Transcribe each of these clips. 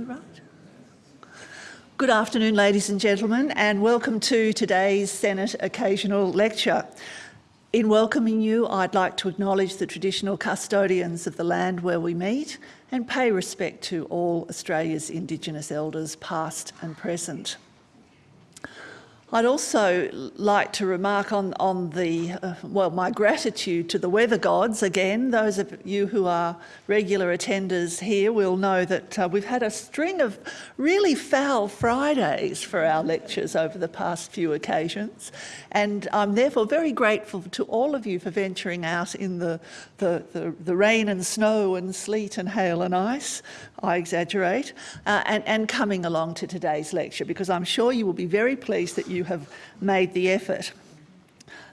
we right? Good afternoon, ladies and gentlemen, and welcome to today's Senate Occasional Lecture. In welcoming you, I'd like to acknowledge the traditional custodians of the land where we meet and pay respect to all Australia's Indigenous elders, past and present. I'd also like to remark on, on the, uh, well, my gratitude to the weather gods. Again, those of you who are regular attenders here will know that uh, we've had a string of really foul Fridays for our lectures over the past few occasions. And I'm therefore very grateful to all of you for venturing out in the, the, the, the rain and snow and sleet and hail and ice, I exaggerate, uh, and, and coming along to today's lecture because I'm sure you will be very pleased that you have made the effort.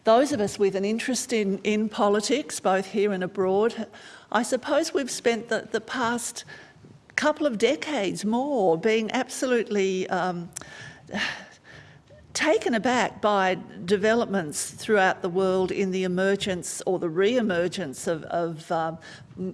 Those of us with an interest in, in politics, both here and abroad, I suppose we've spent the, the past couple of decades more being absolutely um, taken aback by developments throughout the world in the emergence or the re-emergence of, of um,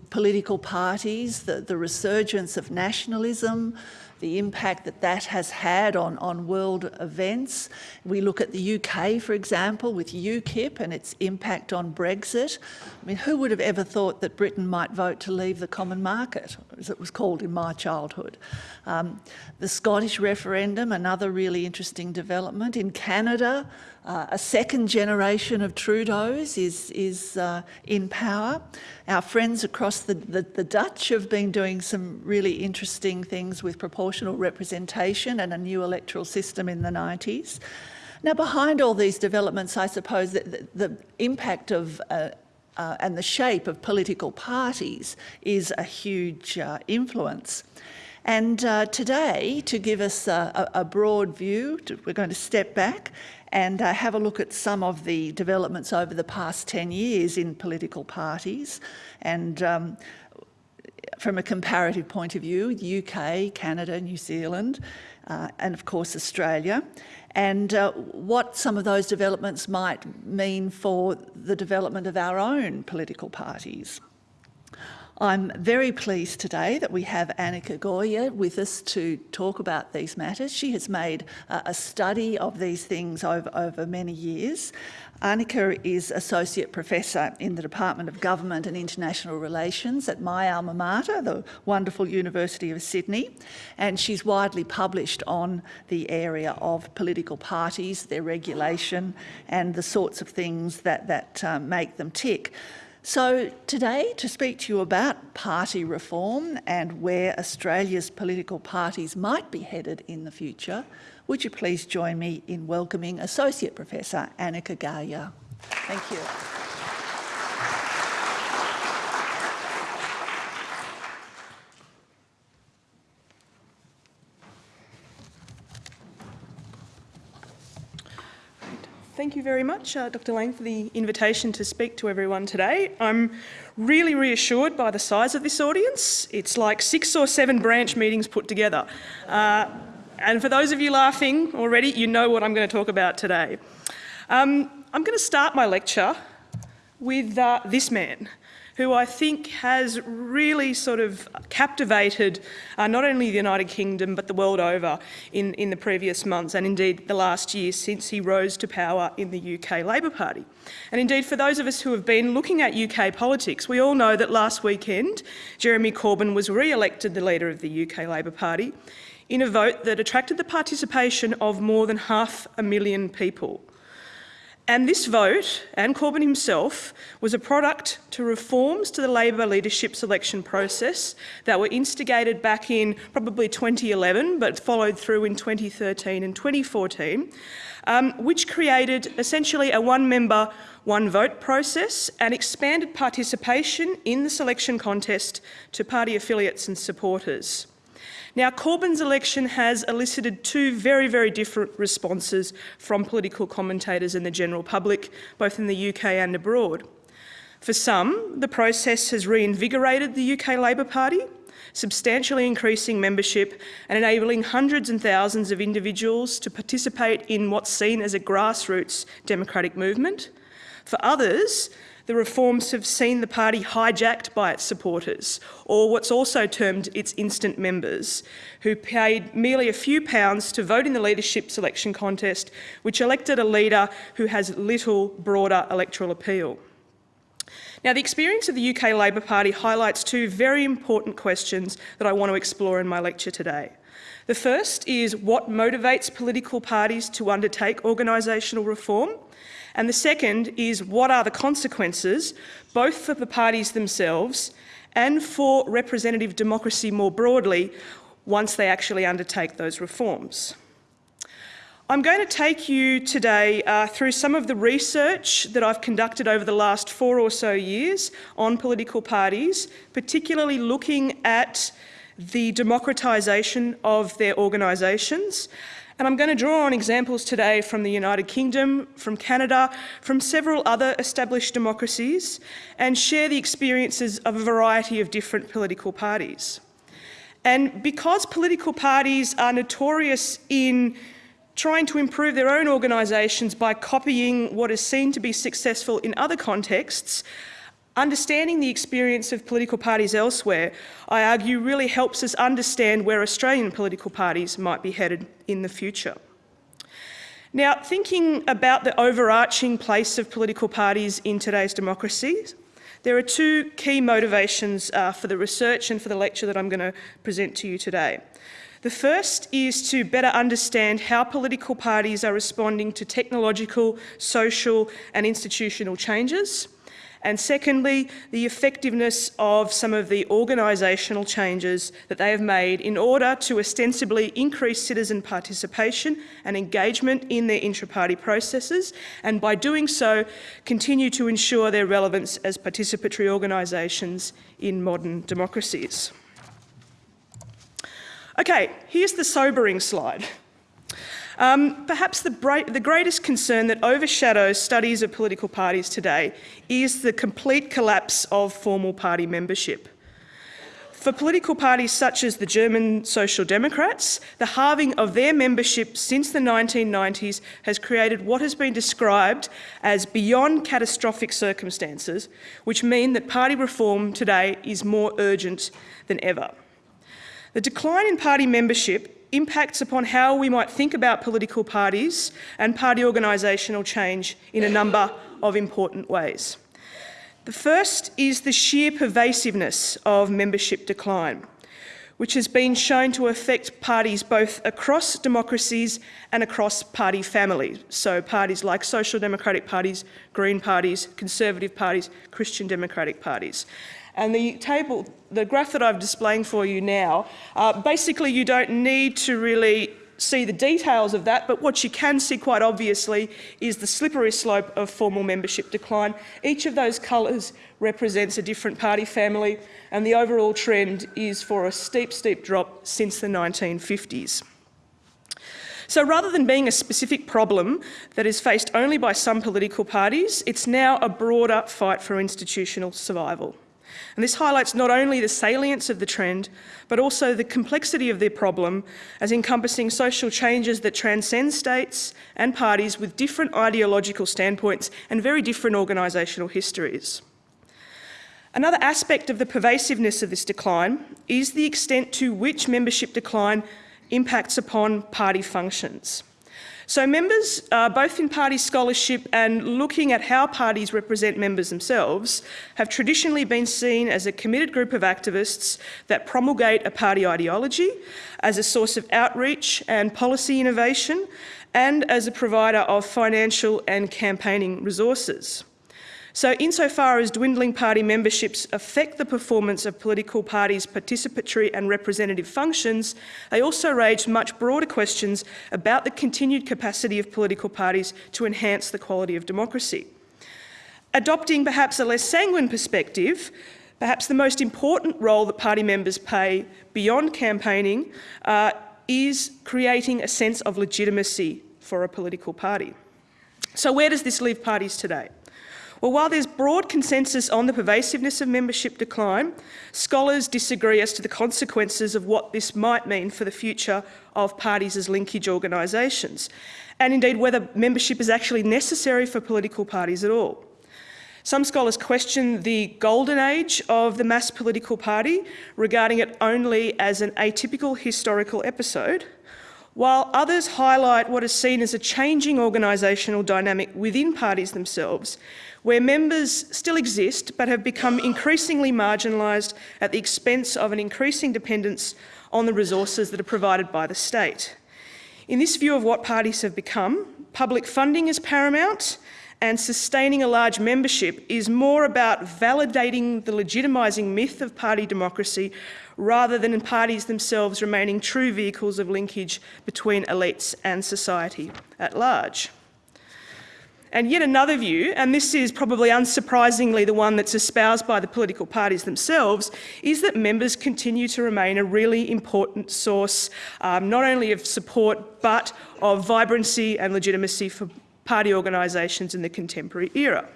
political parties, the, the resurgence of nationalism, the impact that that has had on, on world events. We look at the UK, for example, with UKIP and its impact on Brexit. I mean, who would have ever thought that Britain might vote to leave the common market, as it was called in my childhood? Um, the Scottish referendum, another really interesting development. In Canada, uh, a second generation of Trudeau's is, is uh, in power. Our friends across the, the, the, Dutch have been doing some really interesting things with proportional representation and a new electoral system in the 90s. Now, behind all these developments, I suppose that the, impact of uh, uh, and the shape of political parties is a huge uh, influence. And uh, today, to give us a, a broad view, to, we're going to step back and uh, have a look at some of the developments over the past 10 years in political parties and um, from a comparative point of view, UK, Canada, New Zealand, uh, and of course Australia, and uh, what some of those developments might mean for the development of our own political parties. I'm very pleased today that we have Anika Gauja with us to talk about these matters. She has made uh, a study of these things over, over many years. Anika is Associate Professor in the Department of Government and International Relations at my alma mater, the wonderful University of Sydney, and she's widely published on the area of political parties, their regulation and the sorts of things that, that uh, make them tick. So today, to speak to you about party reform and where Australia's political parties might be headed in the future, would you please join me in welcoming Associate Professor Anika Gauja. Thank you. Thank you very much, uh, Dr Laing, for the invitation to speak to everyone today. I'm really reassured by the size of this audience. It's like six or seven branch meetings put together. Uh, and for those of you laughing already, you know what I'm going to talk about today. Um, I'm going to start my lecture with uh, this man who I think has really sort of captivated uh, not only the United Kingdom but the world over in, in the previous months and indeed the last year since he rose to power in the UK Labour Party. And indeed for those of us who have been looking at UK politics, we all know that last weekend Jeremy Corbyn was re-elected the leader of the UK Labour Party in a vote that attracted the participation of more than half a million people. And this vote, and Corbyn himself, was a product to reforms to the Labor leadership selection process that were instigated back in probably 2011, but followed through in 2013 and 2014, um, which created essentially a one-member, one-vote process and expanded participation in the selection contest to party affiliates and supporters. Now, Corbyn's election has elicited two very, very different responses from political commentators and the general public, both in the UK and abroad. For some, the process has reinvigorated the UK Labor Party, substantially increasing membership and enabling hundreds and thousands of individuals to participate in what's seen as a grassroots democratic movement. For others, The reforms have seen the party hijacked by its supporters, or what's also termed its instant members, who paid merely a few pounds to vote in the leadership selection contest, which elected a leader who has little broader electoral appeal. Now, the experience of the UK Labor Party highlights two very important questions that I want to explore in my lecture today. The first is what motivates political parties to undertake organisational reform, and the second is what are the consequences, both for the parties themselves and for representative democracy more broadly, once they actually undertake those reforms. I'm going to take you today uh, through some of the research that I've conducted over the last four or so years on political parties, particularly looking at the democratisation of their organisations and I'm going to draw on examples today from the United Kingdom, from Canada, from several other established democracies, and share the experiences of a variety of different political parties. And because political parties are notorious in trying to improve their own organisations by copying what is seen to be successful in other contexts, Understanding the experience of political parties elsewhere, I argue, really helps us understand where Australian political parties might be headed in the future. Now, thinking about the overarching place of political parties in today's democracies, there are two key motivations uh, for the research and for the lecture that I'm going to present to you today. The first is to better understand how political parties are responding to technological, social and institutional changes and secondly, the effectiveness of some of the organisational changes that they have made in order to ostensibly increase citizen participation and engagement in their intra-party processes, and by doing so, continue to ensure their relevance as participatory organisations in modern democracies. Okay, here's the sobering slide. Um, perhaps the, the, greatest concern that overshadows studies of political parties today is the complete collapse of formal party membership. For political parties such as the German Social Democrats, the halving of their membership since the 1990s has created what has been described as beyond catastrophic circumstances, which mean that party reform today is more urgent than ever. The decline in party membership impacts upon how we might think about political parties and party organisational change in a number of important ways. The first is the sheer pervasiveness of membership decline, which has been shown to affect parties both across democracies and across party families. So parties like social democratic parties, green parties, conservative parties, Christian democratic parties. And the table, the graph that I'm displaying for you now, uh, basically you don't need to really see the details of that, but what you can see quite obviously is the slippery slope of formal membership decline. Each of those colours represents a different party family, and the overall trend is for a steep, steep drop since the 1950s. So rather than being a specific problem that is faced only by some political parties, it's now a broader fight for institutional survival. And this highlights not only the salience of the trend, but also the complexity of the problem as encompassing social changes that transcend states and parties with different ideological standpoints and very different organisational histories. Another aspect of the pervasiveness of this decline is the extent to which membership decline impacts upon party functions. So members, uh, both in party scholarship and looking at how parties represent members themselves, have traditionally been seen as a committed group of activists that promulgate a party ideology as a source of outreach and policy innovation and as a provider of financial and campaigning resources. So insofar as dwindling party memberships affect the performance of political parties' participatory and representative functions, they also raise much broader questions about the continued capacity of political parties to enhance the quality of democracy. Adopting perhaps a less sanguine perspective, perhaps the most important role that party members play beyond campaigning uh, is creating a sense of legitimacy for a political party. So where does this leave parties today? Well, while there's broad consensus on the pervasiveness of membership decline, scholars disagree as to the consequences of what this might mean for the future of parties as linkage organisations, and indeed whether membership is actually necessary for political parties at all. Some scholars question the golden age of the mass political party, regarding it only as an atypical historical episode, while others highlight what is seen as a changing organisational dynamic within parties themselves, where members still exist but have become increasingly marginalised at the expense of an increasing dependence on the resources that are provided by the state. In this view of what parties have become, public funding is paramount and sustaining a large membership is more about validating the legitimising myth of party democracy rather than in parties themselves remaining true vehicles of linkage between elites and society at large. And yet another view, and this is probably unsurprisingly the one that's espoused by the political parties themselves, is that members continue to remain a really important source um, not only of support but of vibrancy and legitimacy for party organisations in the contemporary era.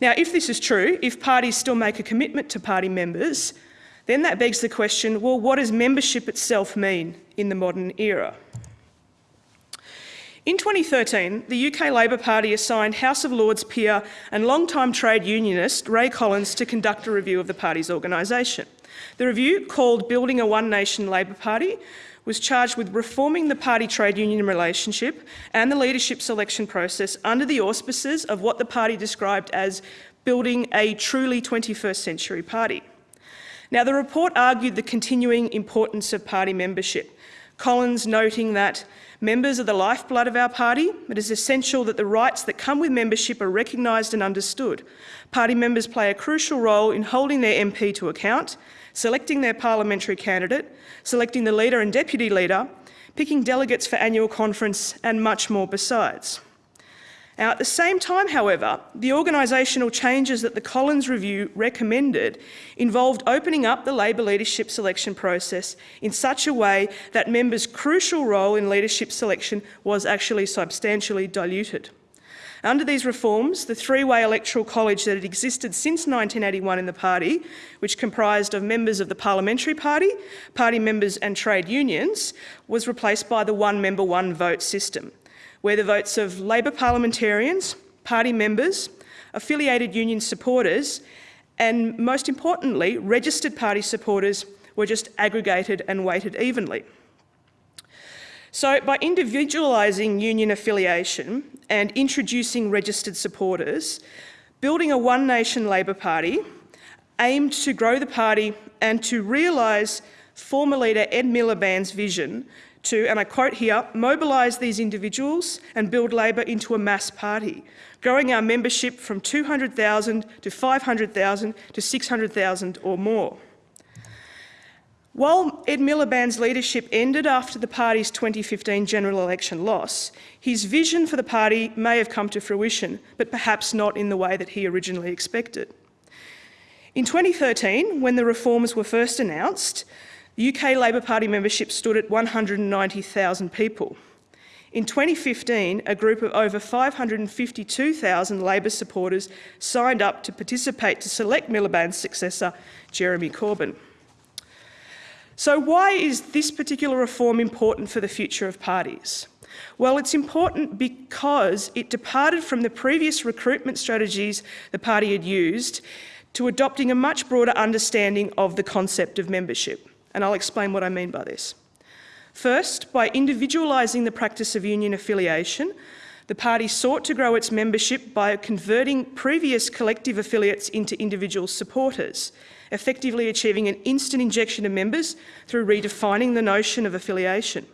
Now, if this is true, if parties still make a commitment to party members, then that begs the question, well, what does membership itself mean in the modern era? In 2013, the UK Labor Party assigned House of Lords peer and long-time trade unionist Ray Collins to conduct a review of the party's organisation. The review, called Building a One Nation Labor Party, was charged with reforming the party trade union relationship and the leadership selection process under the auspices of what the party described as building a truly 21st century party. Now, the report argued the continuing importance of party membership, Collins noting that members are the lifeblood of our party. It is essential that the rights that come with membership are recognised and understood. Party members play a crucial role in holding their MP to account, selecting their parliamentary candidate, selecting the leader and deputy leader, picking delegates for annual conference and much more besides. Now, at the same time, however, the organisational changes that the Collins Review recommended involved opening up the Labor leadership selection process in such a way that members' crucial role in leadership selection was actually substantially diluted. Under these reforms, the three-way electoral college that had existed since 1981 in the party, which comprised of members of the parliamentary party, party members and trade unions, was replaced by the one-member, one-vote system where the votes of Labor parliamentarians, party members, affiliated union supporters, and most importantly, registered party supporters were just aggregated and weighted evenly. So by individualising union affiliation and introducing registered supporters, building a One Nation Labor Party aimed to grow the party and to realise former leader Ed Miliband's vision to, and I quote here, mobilise these individuals and build Labor into a mass party, growing our membership from 200,000 to 500,000 to 600,000 or more. While Ed Miliband's leadership ended after the party's 2015 general election loss, his vision for the party may have come to fruition, but perhaps not in the way that he originally expected. In 2013, when the reforms were first announced, UK Labor Party membership stood at 190,000 people. In 2015, a group of over 552,000 Labor supporters signed up to participate to select Miliband's successor, Jeremy Corbyn. So why is this particular reform important for the future of parties? Well, it's important because it departed from the previous recruitment strategies the party had used to adopting a much broader understanding of the concept of membership and I'll explain what I mean by this. First, by individualising the practice of union affiliation, the party sought to grow its membership by converting previous collective affiliates into individual supporters, effectively achieving an instant injection of members through redefining the notion of affiliation.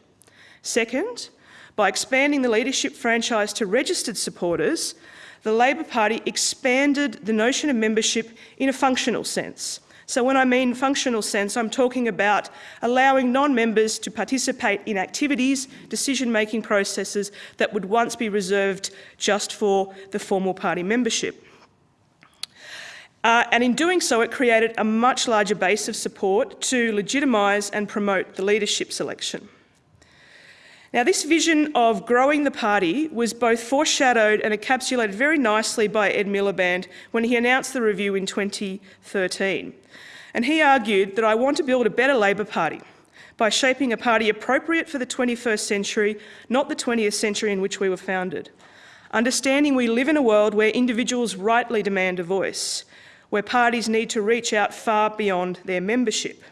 Second, by expanding the leadership franchise to registered supporters, the Labor Party expanded the notion of membership in a functional sense, so when I mean functional sense, I'm talking about allowing non-members to participate in activities, decision-making processes that would once be reserved just for the formal party membership. Uh, and in doing so, it created a much larger base of support to legitimise and promote the leadership selection. Now, this vision of growing the party was both foreshadowed and encapsulated very nicely by Ed Miliband when he announced the review in 2013. And he argued that I want to build a better Labor Party by shaping a party appropriate for the 21st century, not the 20th century in which we were founded. understanding we live in a world where individuals rightly demand a voice, where parties need to reach out far beyond their membership.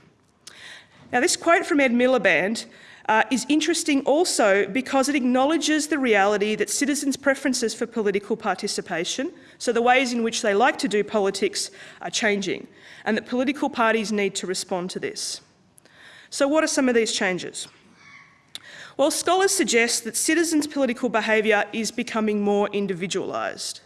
Now, this quote from Ed Miliband uh, is interesting also because it acknowledges the reality that citizens' preferences for political participation, so the ways in which they like to do politics, are changing, and that political parties need to respond to this. So what are some of these changes? Well, scholars suggest that citizens' political behaviour is becoming more individualised.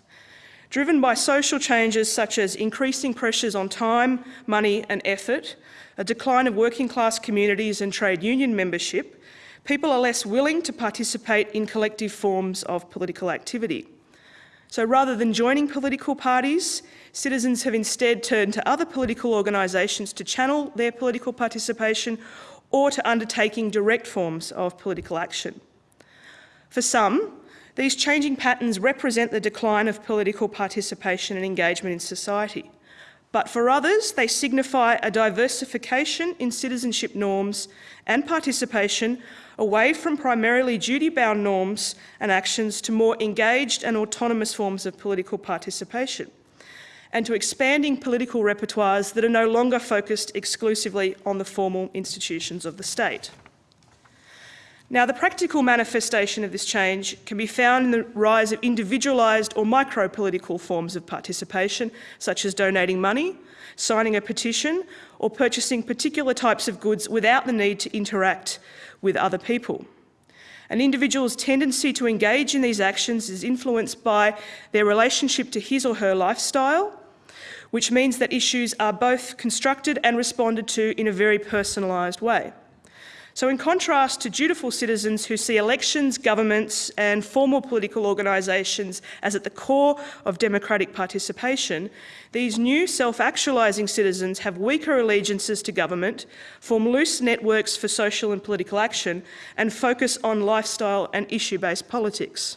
Driven by social changes such as increasing pressures on time, money and effort, a decline of working class communities and trade union membership, people are less willing to participate in collective forms of political activity. So rather than joining political parties, citizens have instead turned to other political organisations to channel their political participation or to undertaking direct forms of political action. For some, these changing patterns represent the decline of political participation and engagement in society. But for others, they signify a diversification in citizenship norms and participation away from primarily duty-bound norms and actions to more engaged and autonomous forms of political participation and to expanding political repertoires that are no longer focused exclusively on the formal institutions of the state. Now, the practical manifestation of this change can be found in the rise of individualised or micro-political forms of participation, such as donating money, signing a petition, or purchasing particular types of goods without the need to interact with other people. An individual's tendency to engage in these actions is influenced by their relationship to his or her lifestyle, which means that issues are both constructed and responded to in a very personalised way. So in contrast to dutiful citizens who see elections, governments and formal political organisations as at the core of democratic participation, these new self-actualising citizens have weaker allegiances to government, form loose networks for social and political action and focus on lifestyle and issue-based politics.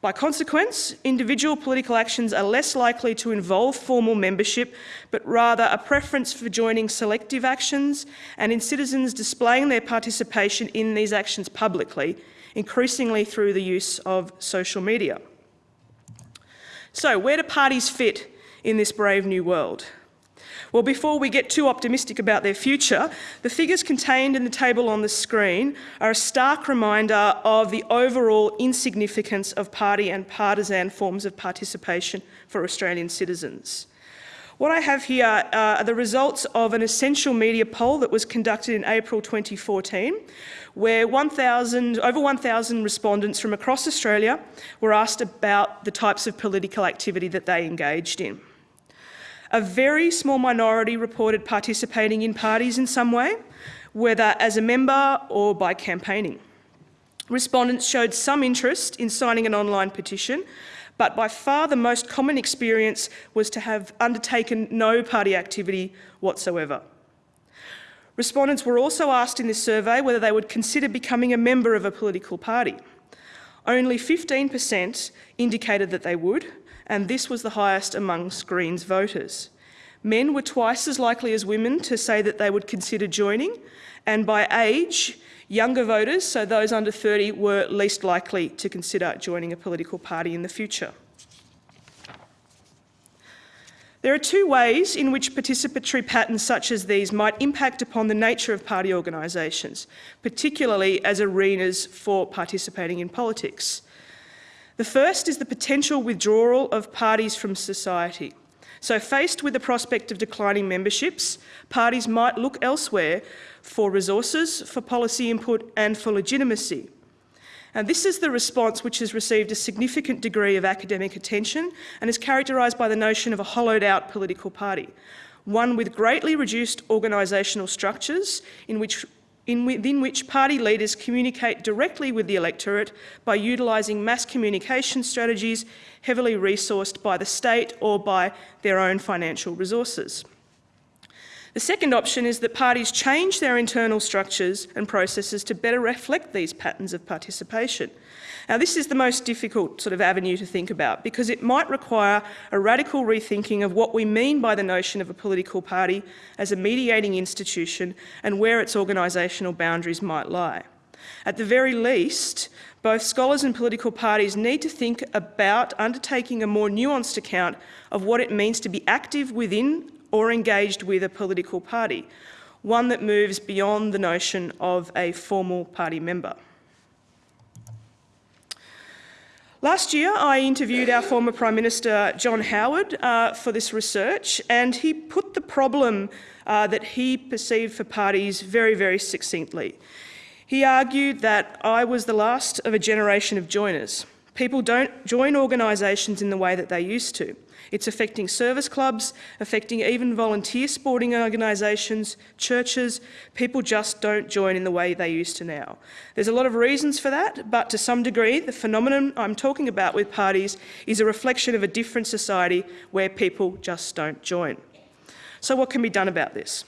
By consequence, individual political actions are less likely to involve formal membership, but rather a preference for joining selective actions and in citizens displaying their participation in these actions publicly, increasingly through the use of social media. So where do parties fit in this brave new world? Well, before we get too optimistic about their future, the figures contained in the table on the screen are a stark reminder of the overall insignificance of party and partisan forms of participation for Australian citizens. What I have here uh, are the results of an essential media poll that was conducted in April 2014, where 1, over 1,000 respondents from across Australia were asked about the types of political activity that they engaged in. A very small minority reported participating in parties in some way, whether as a member or by campaigning. Respondents showed some interest in signing an online petition, but by far the most common experience was to have undertaken no party activity whatsoever. Respondents were also asked in this survey whether they would consider becoming a member of a political party. Only 15% indicated that they would, and this was the highest amongst Greens voters. Men were twice as likely as women to say that they would consider joining, and by age, younger voters, so those under 30, were least likely to consider joining a political party in the future. There are two ways in which participatory patterns such as these might impact upon the nature of party organisations, particularly as arenas for participating in politics. The first is the potential withdrawal of parties from society. So faced with the prospect of declining memberships, parties might look elsewhere for resources, for policy input and for legitimacy. And this is the response which has received a significant degree of academic attention and is characterised by the notion of a hollowed out political party, one with greatly reduced organisational structures in which in within which party leaders communicate directly with the electorate by utilising mass communication strategies heavily resourced by the state or by their own financial resources. The second option is that parties change their internal structures and processes to better reflect these patterns of participation. Now this is the most difficult sort of avenue to think about because it might require a radical rethinking of what we mean by the notion of a political party as a mediating institution and where its organisational boundaries might lie. At the very least, both scholars and political parties need to think about undertaking a more nuanced account of what it means to be active within or engaged with a political party, one that moves beyond the notion of a formal party member. Last year, I interviewed our former Prime Minister, John Howard, uh, for this research, and he put the problem uh, that he perceived for parties very, very succinctly. He argued that I was the last of a generation of joiners. People don't join organisations in the way that they used to. It's affecting service clubs, affecting even volunteer sporting organisations, churches. People just don't join in the way they used to now. There's a lot of reasons for that, but to some degree, the phenomenon I'm talking about with parties is a reflection of a different society where people just don't join. So what can be done about this?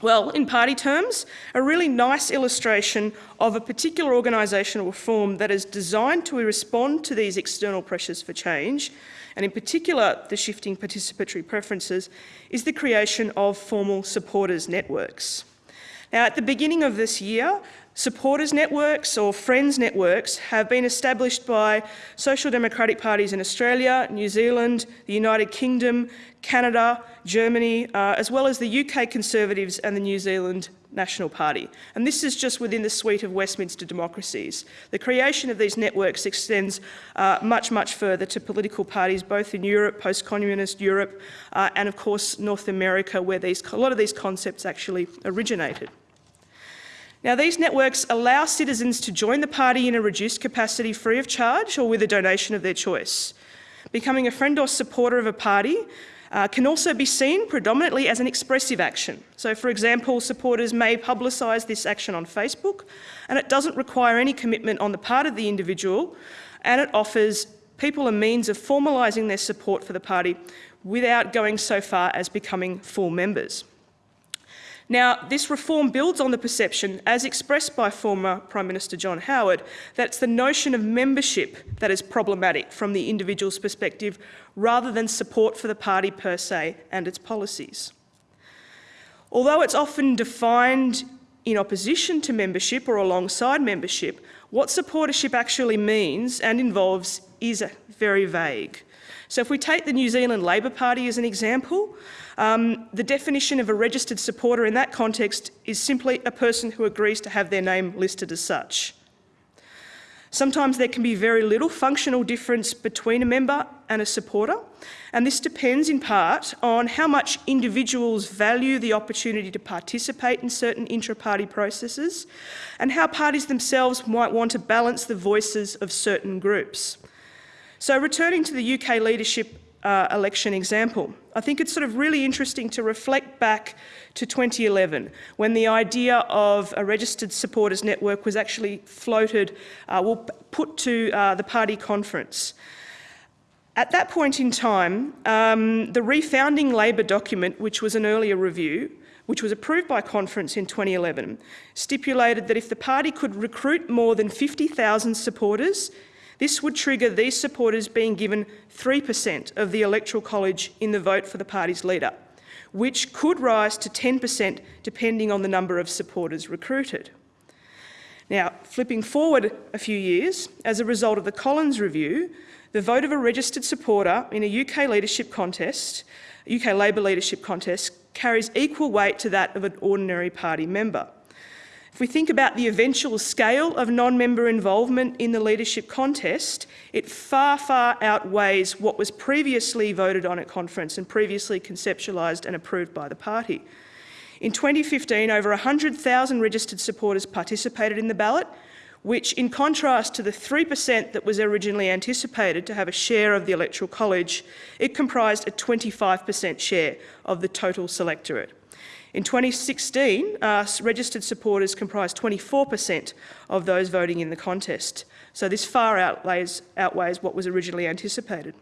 Well, in party terms, a really nice illustration of a particular organisational reform that is designed to respond to these external pressures for change, and in particular the shifting participatory preferences, is the creation of formal supporters networks. Now, at the beginning of this year, supporters networks or friends networks have been established by social democratic parties in Australia, New Zealand, the United Kingdom, Canada, Germany, uh, as well as the UK Conservatives and the New Zealand National Party. And this is just within the suite of Westminster democracies. The creation of these networks extends uh, much, much further to political parties, both in Europe, post-communist Europe, uh, and of course North America, where these, a lot of these concepts actually originated. Now, these networks allow citizens to join the party in a reduced capacity free of charge or with a donation of their choice. Becoming a friend or supporter of a party uh, can also be seen predominantly as an expressive action. So for example, supporters may publicise this action on Facebook and it doesn't require any commitment on the part of the individual and it offers people a means of formalising their support for the party without going so far as becoming full members. Now, this reform builds on the perception, as expressed by former Prime Minister John Howard, that it's the notion of membership that is problematic from the individual's perspective rather than support for the party per se and its policies. Although it's often defined in opposition to membership or alongside membership, what supportership actually means and involves is very vague. So if we take the New Zealand Labor Party as an example, um, the definition of a registered supporter in that context is simply a person who agrees to have their name listed as such. Sometimes there can be very little functional difference between a member and a supporter, and this depends in part on how much individuals value the opportunity to participate in certain intra-party processes and how parties themselves might want to balance the voices of certain groups. So returning to the UK leadership uh, election example. I think it's sort of really interesting to reflect back to 2011 when the idea of a registered supporters network was actually floated, uh, well, put to uh, the party conference. At that point in time, um, the refounding Labor document, which was an earlier review, which was approved by conference in 2011, stipulated that if the party could recruit more than 50,000 supporters, this would trigger these supporters being given 3% of the Electoral College in the vote for the party's leader, which could rise to 10% depending on the number of supporters recruited. Now, flipping forward a few years, as a result of the Collins Review, the vote of a registered supporter in a UK leadership contest, UK Labor leadership contest, carries equal weight to that of an ordinary party member. If we think about the eventual scale of non-member involvement in the leadership contest, it far, far outweighs what was previously voted on at conference and previously conceptualised and approved by the party. In 2015, over 100,000 registered supporters participated in the ballot, which in contrast to the 3% that was originally anticipated to have a share of the Electoral College, it comprised a 25% share of the total selectorate. In 2016, uh, registered supporters comprised 24% of those voting in the contest. So this far outweighs, outweighs what was originally anticipated.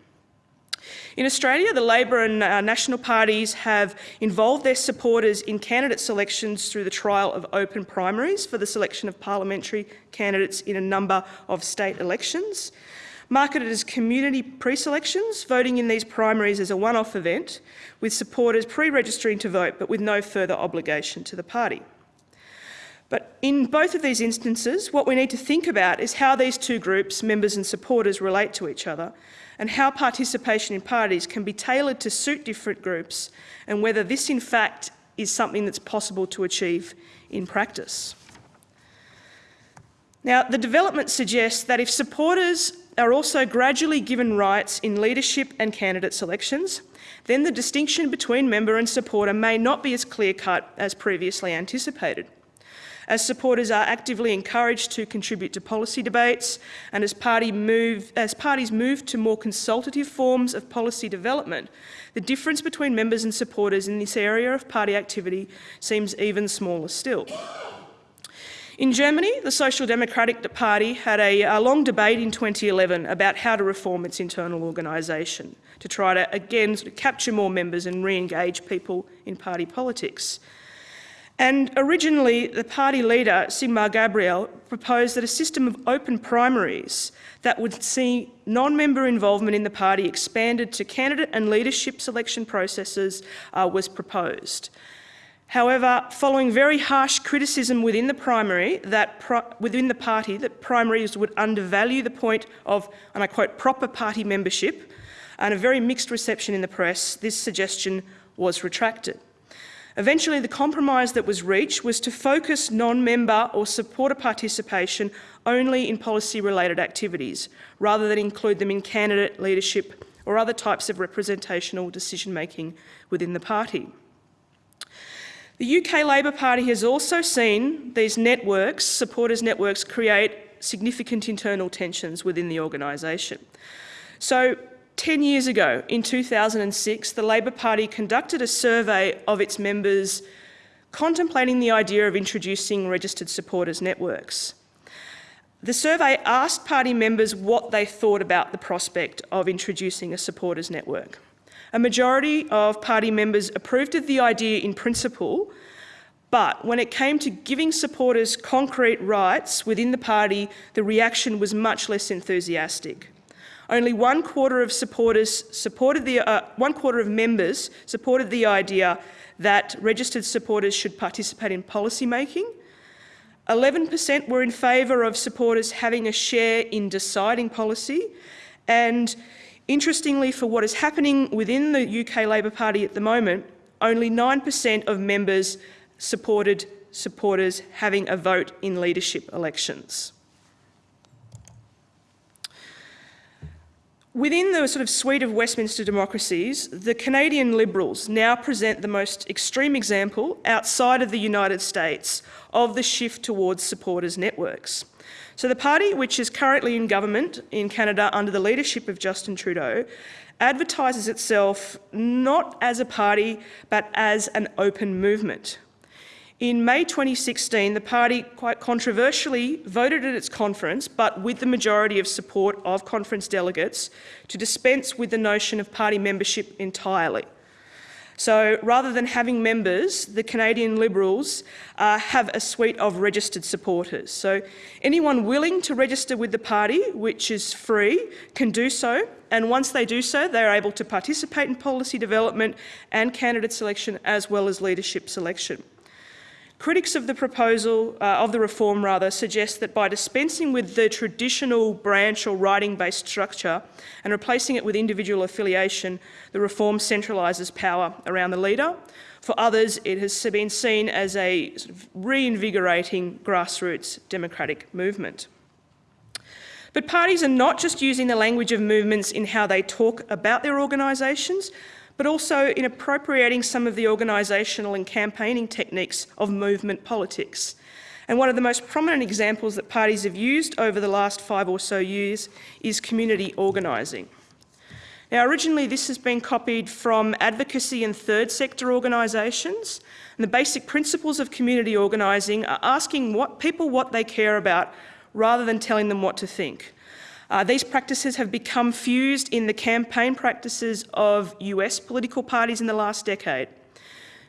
In Australia, the Labor and uh, National parties have involved their supporters in candidate selections through the trial of open primaries for the selection of parliamentary candidates in a number of state elections. Marketed as community pre-selections, voting in these primaries is a one-off event, with supporters pre-registering to vote but with no further obligation to the party. But in both of these instances, what we need to think about is how these two groups, members and supporters, relate to each other and how participation in parties can be tailored to suit different groups and whether this in fact is something that's possible to achieve in practice. Now, the development suggests that if supporters are also gradually given rights in leadership and candidate selections, then the distinction between member and supporter may not be as clear-cut as previously anticipated. As supporters are actively encouraged to contribute to policy debates and as, party move, as parties move to more consultative forms of policy development, the difference between members and supporters in this area of party activity seems even smaller still. In Germany, the Social Democratic Party had a, a, long debate in 2011 about how to reform its internal organisation to try to, again, sort of capture more members and re-engage people in party politics. And originally, the party leader, Sigmar Gabriel, proposed that a system of open primaries that would see non-member involvement in the party expanded to candidate and leadership selection processes uh, was proposed. However, following very harsh criticism within the primary, that within the party, that primaries would undervalue the point of, and I quote, proper party membership, and a very mixed reception in the press, this suggestion was retracted. Eventually, the compromise that was reached was to focus non-member or supporter participation only in policy-related activities, rather than include them in candidate leadership or other types of representational decision-making within the party. The UK Labor Party has also seen these networks, supporters networks, create significant internal tensions within the organisation. So 10 years ago, in 2006, the Labor Party conducted a survey of its members contemplating the idea of introducing registered supporters networks. The survey asked party members what they thought about the prospect of introducing a supporters network. A majority of party members approved of the idea in principle, but when it came to giving supporters concrete rights within the party, the reaction was much less enthusiastic. Only one quarter of supporters supported the, uh, one quarter of members supported the idea that registered supporters should participate in policy making. 11% were in favour of supporters having a share in deciding policy and Interestingly, for what is happening within the UK Labor Party at the moment, only 9% of members supported supporters having a vote in leadership elections. Within the sort of suite of Westminster democracies, the Canadian Liberals now present the most extreme example outside of the United States of the shift towards supporters networks. So the party, which is currently in government in Canada under the leadership of Justin Trudeau, advertises itself not as a party, but as an open movement. In May 2016, the party quite controversially voted at its conference, but with the majority of support of conference delegates, to dispense with the notion of party membership entirely. So rather than having members, the Canadian Liberals uh, have a suite of registered supporters. So anyone willing to register with the party, which is free, can do so. And once they do so, they're able to participate in policy development and candidate selection as well as leadership selection. Critics of the proposal, uh, of the reform rather, suggest that by dispensing with the traditional branch or riding-based structure and replacing it with individual affiliation, the reform centralises power around the leader. For others, it has been seen as a sort of reinvigorating grassroots democratic movement. But parties are not just using the language of movements in how they talk about their organisations, but also in appropriating some of the organisational and campaigning techniques of movement politics. And one of the most prominent examples that parties have used over the last five or so years is community organising. Now, originally this has been copied from advocacy and third sector organisations. And the basic principles of community organising are asking what people what they care about rather than telling them what to think. Uh, these practices have become fused in the campaign practices of US political parties in the last decade.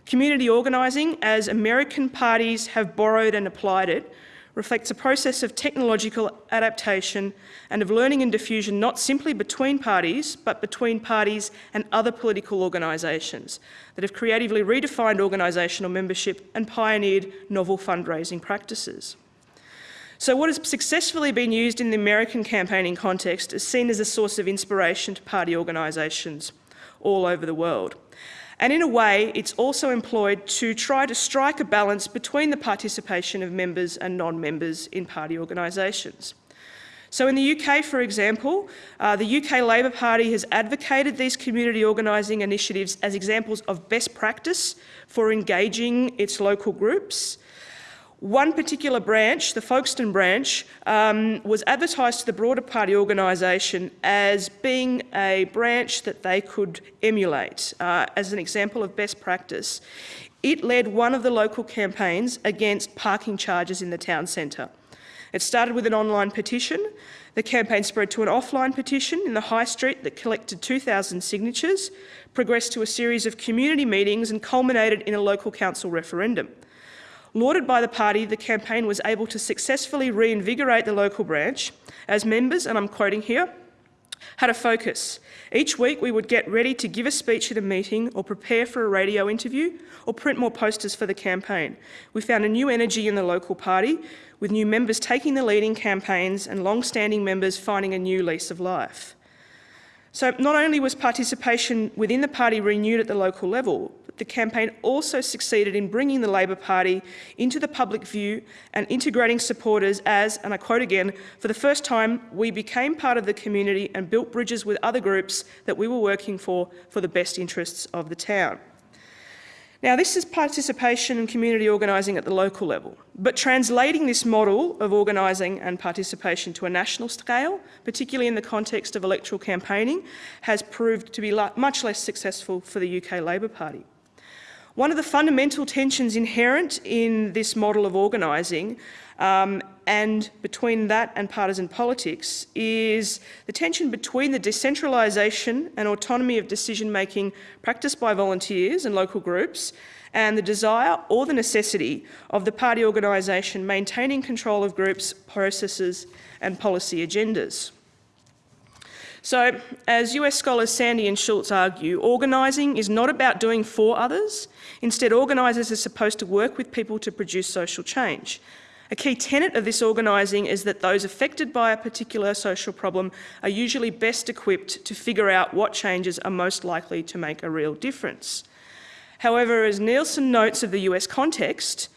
Community organising, as American parties have borrowed and applied it, reflects a process of technological adaptation and of learning and diffusion not simply between parties, but between parties and other political organisations that have creatively redefined organisational membership and pioneered novel fundraising practices. So what has successfully been used in the American campaigning context is seen as a source of inspiration to party organisations all over the world. And in a way, it's also employed to try to strike a balance between the participation of members and non-members in party organisations. So in the UK, for example, uh, the UK Labor Party has advocated these community organising initiatives as examples of best practice for engaging its local groups one particular branch, the Folkestone branch, um, was advertised to the broader party organisation as being a branch that they could emulate uh, as an example of best practice. It led one of the local campaigns against parking charges in the town centre. It started with an online petition. The campaign spread to an offline petition in the High Street that collected 2,000 signatures, progressed to a series of community meetings and culminated in a local council referendum. Lauded by the party, the campaign was able to successfully reinvigorate the local branch as members, and I'm quoting here, had a focus. Each week we would get ready to give a speech at a meeting or prepare for a radio interview or print more posters for the campaign. We found a new energy in the local party with new members taking the leading campaigns and long-standing members finding a new lease of life. So not only was participation within the party renewed at the local level, the campaign also succeeded in bringing the Labor Party into the public view and integrating supporters as, and I quote again, for the first time, we became part of the community and built bridges with other groups that we were working for for the best interests of the town. Now, this is participation and community organising at the local level, but translating this model of organising and participation to a national scale, particularly in the context of electoral campaigning, has proved to be much less successful for the UK Labor Party. One of the fundamental tensions inherent in this model of organising um, and between that and partisan politics is the tension between the decentralisation and autonomy of decision-making practiced by volunteers and local groups and the desire or the necessity of the party organisation maintaining control of groups, processes and policy agendas. So, as US scholars Sandy and Schultz argue, organising is not about doing for others. Instead, organisers are supposed to work with people to produce social change. A key tenet of this organising is that those affected by a particular social problem are usually best equipped to figure out what changes are most likely to make a real difference. However, as Nielsen notes of the US context,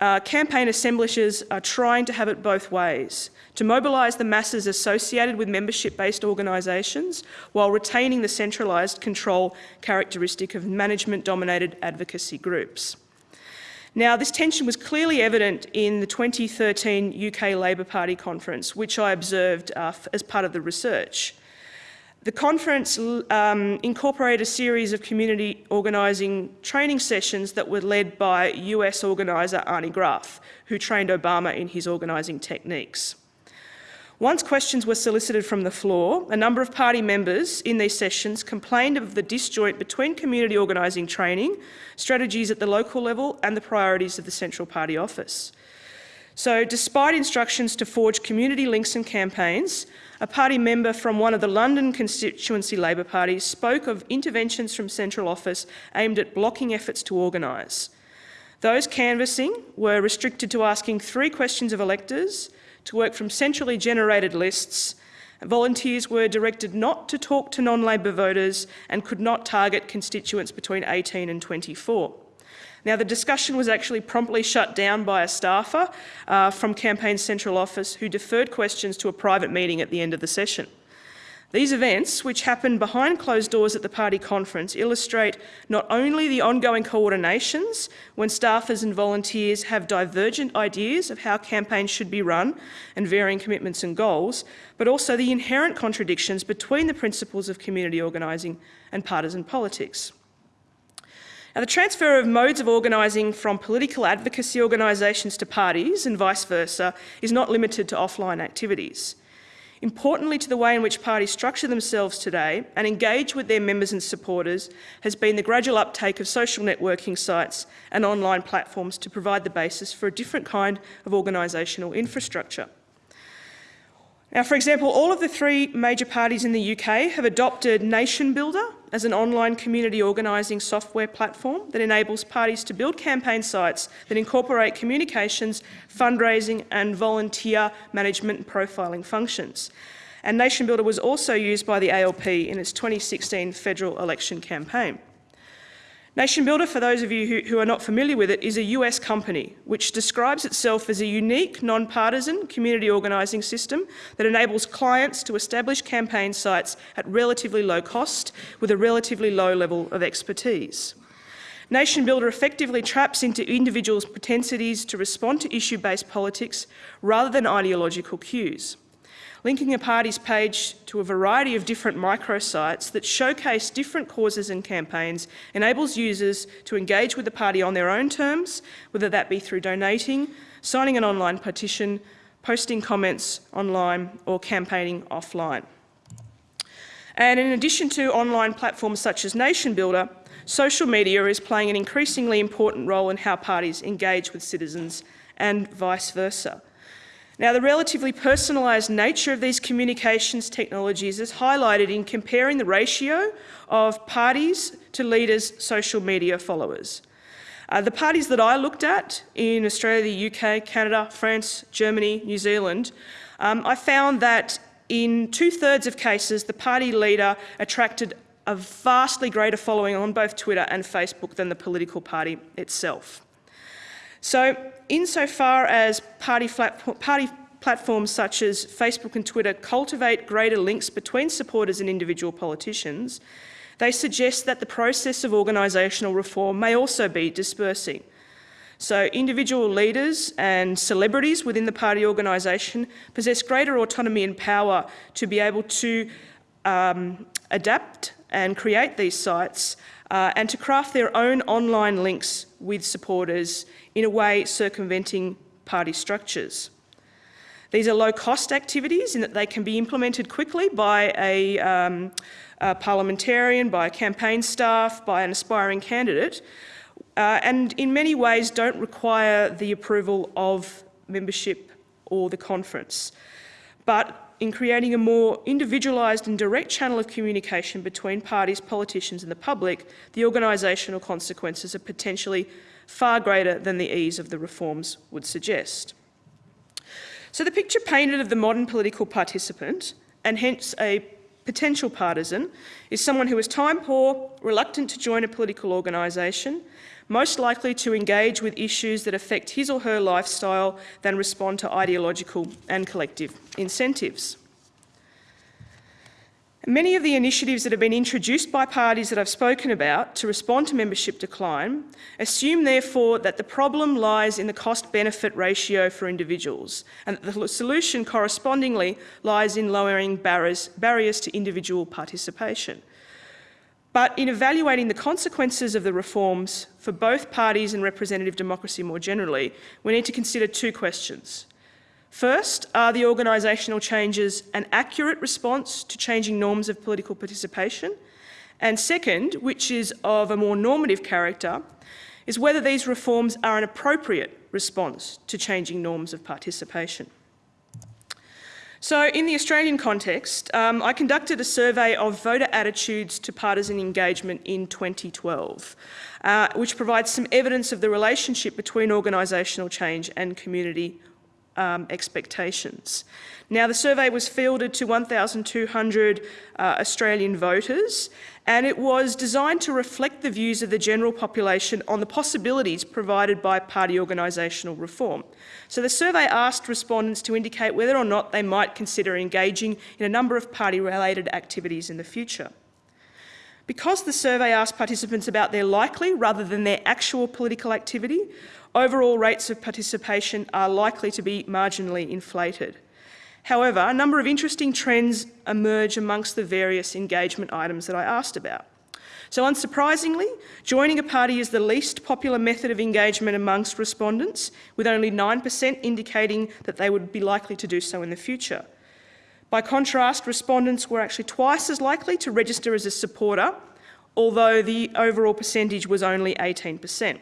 uh, campaign assemblages are trying to have it both ways to mobilise the masses associated with membership-based organisations while retaining the centralised control characteristic of management-dominated advocacy groups. Now, this tension was clearly evident in the 2013 UK Labor Party conference, which I observed uh, as part of the research. The conference um, incorporated a series of community organising training sessions that were led by US organiser Arnie Graf, who trained Obama in his organising techniques. Once questions were solicited from the floor, a number of party members in these sessions complained of the disjoint between community organising training, strategies at the local level and the priorities of the Central Party office. So despite instructions to forge community links and campaigns, a party member from one of the London constituency Labor parties spoke of interventions from central office aimed at blocking efforts to organise. Those canvassing were restricted to asking three questions of electors, to work from centrally generated lists. Volunteers were directed not to talk to non-Labor voters and could not target constituents between 18 and 24. Now, the discussion was actually promptly shut down by a staffer uh, from Campaign Central Office who deferred questions to a private meeting at the end of the session. These events, which happen behind closed doors at the party conference, illustrate not only the ongoing coordinations when staffers and volunteers have divergent ideas of how campaigns should be run and varying commitments and goals, but also the inherent contradictions between the principles of community organising and partisan politics. Now, the transfer of modes of organising from political advocacy organisations to parties and vice versa is not limited to offline activities. Importantly to the way in which parties structure themselves today and engage with their members and supporters has been the gradual uptake of social networking sites and online platforms to provide the basis for a different kind of organisational infrastructure. Now, for example, all of the three major parties in the UK have adopted Nation Builder as an online community organising software platform that enables parties to build campaign sites that incorporate communications, fundraising and volunteer management and profiling functions. And Nation Builder was also used by the ALP in its 2016 federal election campaign. Nation Builder, for those of you who, who, are not familiar with it, is a US company which describes itself as a unique, non-partisan community organising system that enables clients to establish campaign sites at relatively low cost with a relatively low level of expertise. Nation Builder effectively traps into individuals' propensities to respond to issue-based politics rather than ideological cues linking a party's page to a variety of different microsites that showcase different causes and campaigns enables users to engage with the party on their own terms, whether that be through donating, signing an online petition, posting comments online or campaigning offline. And in addition to online platforms such as Nation Builder, social media is playing an increasingly important role in how parties engage with citizens and vice versa. Now, the relatively personalised nature of these communications technologies is highlighted in comparing the ratio of parties to leaders' social media followers. Uh, the parties that I looked at in Australia, the UK, Canada, France, Germany, New Zealand, um, I found that in two-thirds of cases, the party leader attracted a vastly greater following on both Twitter and Facebook than the political party itself. So insofar as party, party platforms such as Facebook and Twitter cultivate greater links between supporters and individual politicians, they suggest that the process of organisational reform may also be dispersing. So individual leaders and celebrities within the party organisation possess greater autonomy and power to be able to um, adapt and create these sites uh, and to craft their own online links with supporters in a way circumventing party structures. These are low-cost activities in that they can be implemented quickly by a, um, a, parliamentarian, by a campaign staff, by an aspiring candidate, uh, and in many ways don't require the approval of membership or the conference. But in creating a more individualised and direct channel of communication between parties, politicians and the public, the organisational consequences are potentially far greater than the ease of the reforms would suggest. So the picture painted of the modern political participant, and hence a potential partisan, is someone who is time poor, reluctant to join a political organisation, most likely to engage with issues that affect his or her lifestyle than respond to ideological and collective incentives. Many of the initiatives that have been introduced by parties that I've spoken about to respond to membership decline assume therefore that the problem lies in the cost-benefit ratio for individuals and that the solution correspondingly lies in lowering barriers, barriers to individual participation. But in evaluating the consequences of the reforms for both parties and representative democracy more generally, we need to consider two questions. First, are the organisational changes an accurate response to changing norms of political participation? And second, which is of a more normative character, is whether these reforms are an appropriate response to changing norms of participation. So in the Australian context, um, I conducted a survey of voter attitudes to partisan engagement in 2012, uh, which provides some evidence of the relationship between organisational change and community um, expectations. Now, the survey was fielded to 1,200 uh, Australian voters and it was designed to reflect the views of the general population on the possibilities provided by party organisational reform. So the survey asked respondents to indicate whether or not they might consider engaging in a number of party-related activities in the future. Because the survey asked participants about their likely rather than their actual political activity, overall rates of participation are likely to be marginally inflated. However, a number of interesting trends emerge amongst the various engagement items that I asked about. So unsurprisingly, joining a party is the least popular method of engagement amongst respondents, with only 9% indicating that they would be likely to do so in the future. By contrast, respondents were actually twice as likely to register as a supporter, although the overall percentage was only 18%.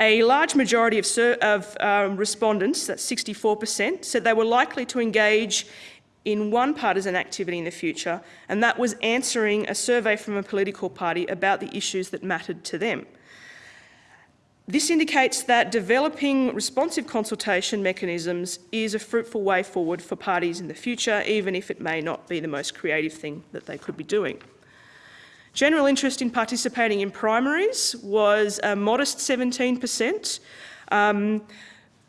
A large majority of, of um, respondents, that's 64%, said they were likely to engage in one partisan activity in the future, and that was answering a survey from a political party about the issues that mattered to them. This indicates that developing responsive consultation mechanisms is a fruitful way forward for parties in the future, even if it may not be the most creative thing that they could be doing. General interest in participating in primaries was a modest 17%, um,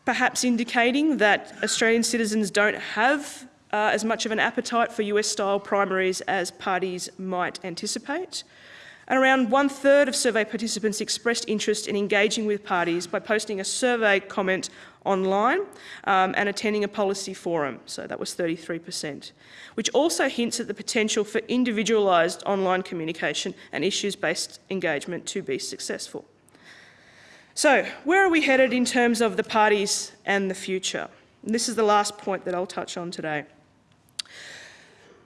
perhaps indicating that Australian citizens don't have uh, as much of an appetite for US-style primaries as parties might anticipate. And around one third of survey participants expressed interest in engaging with parties by posting a survey comment online um, and attending a policy forum, so that was 33%, which also hints at the potential for individualised online communication and issues-based engagement to be successful. So, where are we headed in terms of the parties and the future? And this is the last point that I'll touch on today.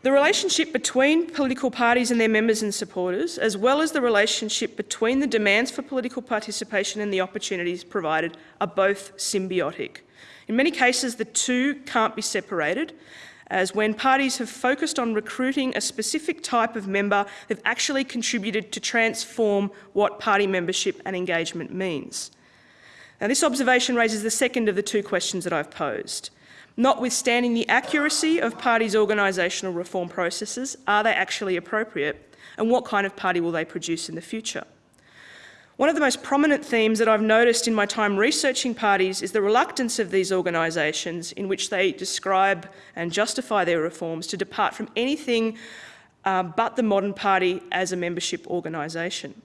The relationship between political parties and their members and supporters, as well as the relationship between the demands for political participation and the opportunities provided, are both symbiotic. In many cases, the two can't be separated, as when parties have focused on recruiting a specific type of member, they've actually contributed to transform what party membership and engagement means. Now, this observation raises the second of the two questions that I've posed. Notwithstanding the accuracy of parties' organisational reform processes, are they actually appropriate? And what kind of party will they produce in the future? One of the most prominent themes that I've noticed in my time researching parties is the reluctance of these organisations in which they describe and justify their reforms to depart from anything uh, but the modern party as a membership organisation.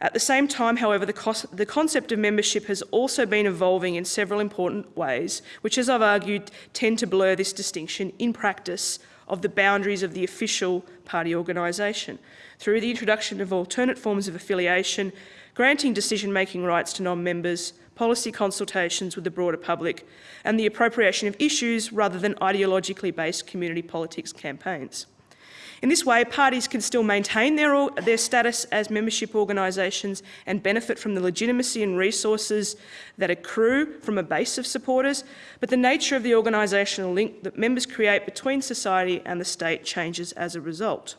At the same time, however, the, the, concept of membership has also been evolving in several important ways, which, as I've argued, tend to blur this distinction in practice of the boundaries of the official party organisation through the introduction of alternate forms of affiliation, granting decision-making rights to non-members, policy consultations with the broader public, and the appropriation of issues rather than ideologically based community politics campaigns. In this way, parties can still maintain their, their status as membership organisations and benefit from the legitimacy and resources that accrue from a base of supporters, but the nature of the organisational link that members create between society and the state changes as a result.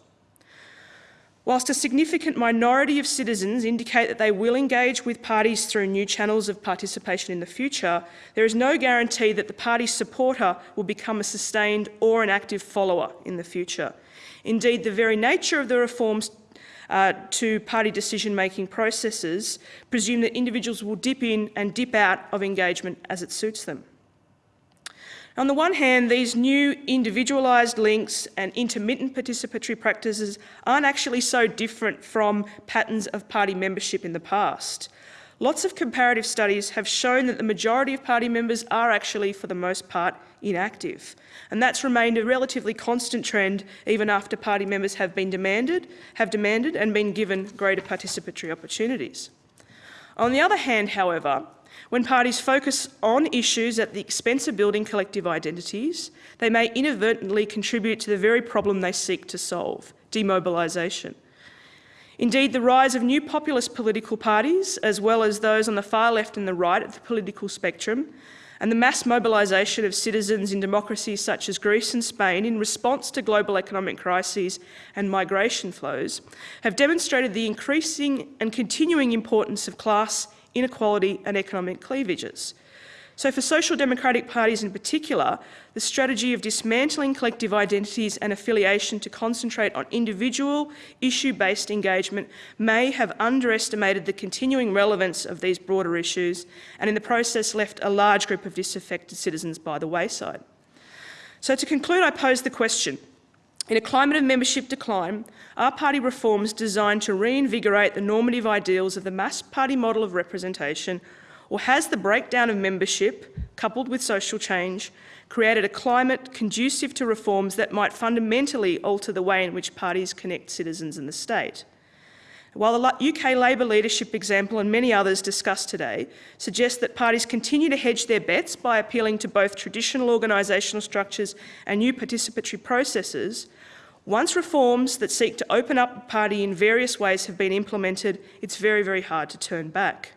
Whilst a significant minority of citizens indicate that they will engage with parties through new channels of participation in the future, there is no guarantee that the party's supporter will become a sustained or an active follower in the future. Indeed, the very nature of the reforms uh, to party decision-making processes presume that individuals will dip in and dip out of engagement as it suits them. On the one hand, these new individualised links and intermittent participatory practices aren't actually so different from patterns of party membership in the past. Lots of comparative studies have shown that the majority of party members are actually, for the most part, inactive. And that's remained a relatively constant trend even after party members have been demanded, have demanded and been given greater participatory opportunities. On the other hand, however, when parties focus on issues at the expense of building collective identities, they may inadvertently contribute to the very problem they seek to solve, demobilisation. Indeed, the rise of new populist political parties, as well as those on the far left and the right of the political spectrum, and the mass mobilisation of citizens in democracies such as Greece and Spain in response to global economic crises and migration flows, have demonstrated the increasing and continuing importance of class, inequality and economic cleavages. So for social democratic parties in particular, the strategy of dismantling collective identities and affiliation to concentrate on individual, issue-based engagement may have underestimated the continuing relevance of these broader issues and in the process left a large group of disaffected citizens by the wayside. So to conclude, I pose the question, in a climate of membership decline, are party reforms designed to reinvigorate the normative ideals of the mass party model of representation or has the breakdown of membership, coupled with social change, created a climate conducive to reforms that might fundamentally alter the way in which parties connect citizens and the state? While the UK Labor leadership example and many others discussed today suggest that parties continue to hedge their bets by appealing to both traditional organisational structures and new participatory processes, once reforms that seek to open up the party in various ways have been implemented, it's very, very hard to turn back.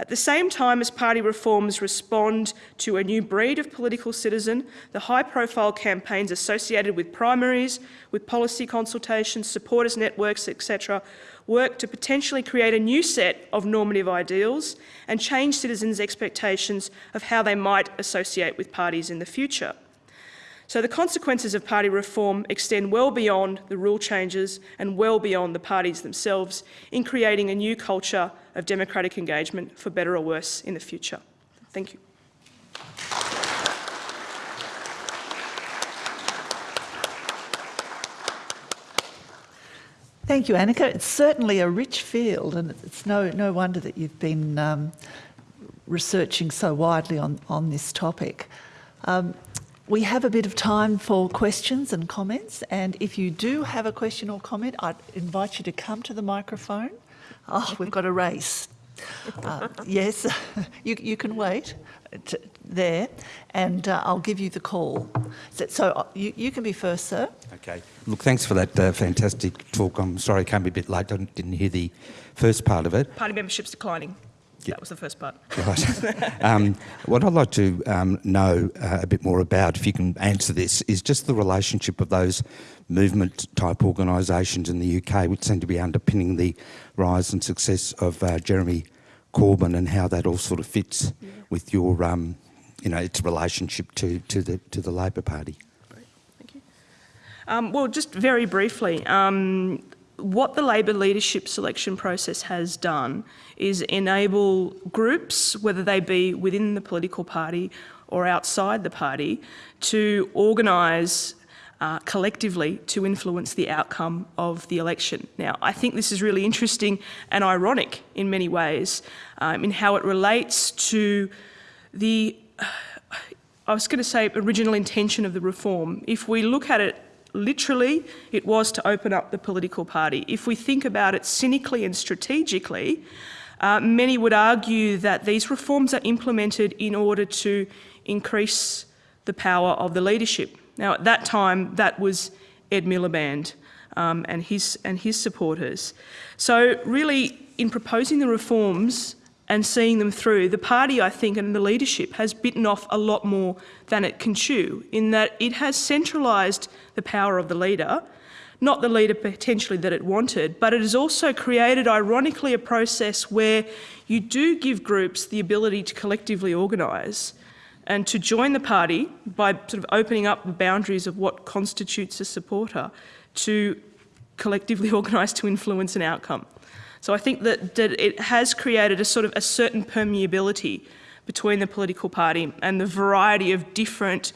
At the same time as party reforms respond to a new breed of political citizen, the high-profile campaigns associated with primaries, with policy consultations, supporters networks, etc., work to potentially create a new set of normative ideals and change citizens' expectations of how they might associate with parties in the future. So the consequences of party reform extend well beyond the rule changes and well beyond the parties themselves in creating a new culture of democratic engagement for better or worse in the future. Thank you. Thank you, Anika. It's certainly a rich field, and it's no, no wonder that you've been um, researching so widely on, on this topic. Um, we have a bit of time for questions and comments, and if you do have a question or comment, I'd invite you to come to the microphone. Oh, we've got a race. Uh, yes, you, you can wait to, there, and uh, I'll give you the call. So, so uh, you, you can be first, sir. Okay. Look, thanks for that uh, fantastic talk. I'm sorry I came a bit late. I didn't hear the first part of it. Party membership's declining. Yeah. That was the first part. Right. um, what I'd like to um, know uh, a bit more about, if you can answer this, is just the relationship of those movement type organisations in the UK, which seem to be underpinning the rise and success of uh, Jeremy Corbyn, and how that all sort of fits yeah. with your, um, you know, its relationship to to the to the Labor Party. Great. Thank you. Um, well, just very briefly. What the Labor leadership selection process has done is enable groups, whether they be within the political party or outside the party, to organise uh, collectively to influence the outcome of the election. Now, I think this is really interesting and ironic in many ways um, in how it relates to the, I was going to say, original intention of the reform. If we look at it literally, it was to open up the political party. If we think about it cynically and strategically, uh, many would argue that these reforms are implemented in order to increase the power of the leadership. Now, at that time, that was Ed Miliband um, and, his, and his supporters. So really, in proposing the reforms, and seeing them through, the party, I think, and the leadership has bitten off a lot more than it can chew, in that it has centralised the power of the leader, not the leader potentially that it wanted, but it has also created, ironically, a process where you do give groups the ability to collectively organise and to join the party by sort of opening up the boundaries of what constitutes a supporter to collectively organise to influence an outcome. So I think that, that it has created a sort of a certain permeability between the political party and the variety of different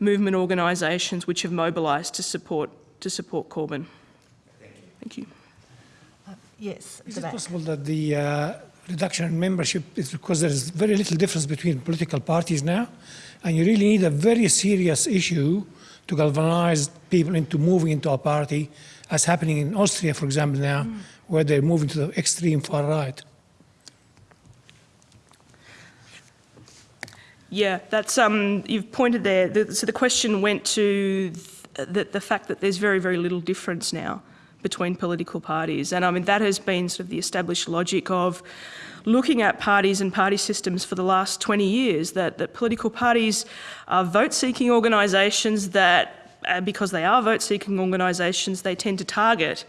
movement organisations which have mobilised to support to support Corbyn. Thank you. Uh, yes. Is it possible that the uh, reduction in membership is because there is very little difference between political parties now, and you really need a very serious issue to galvanise people into moving into a party, as happening in Austria, for example, now, mm where they're moving to the extreme far right. Yeah, that's um, you've pointed there. The, so the question went to th the, the fact that there's very, very little difference now between political parties. And I mean, that has been sort of the established logic of looking at parties and party systems for the last 20 years, that, that political parties are vote-seeking organisations that, uh, because they are vote-seeking organisations, they tend to target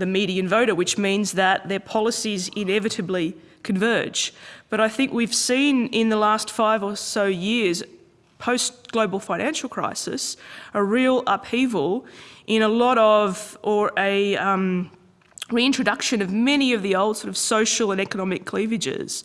the median voter, which means that their policies inevitably converge. But I think we've seen in the last five or so years, post-global financial crisis, a real upheaval in a lot of, or a um, reintroduction of many of the old sort of social and economic cleavages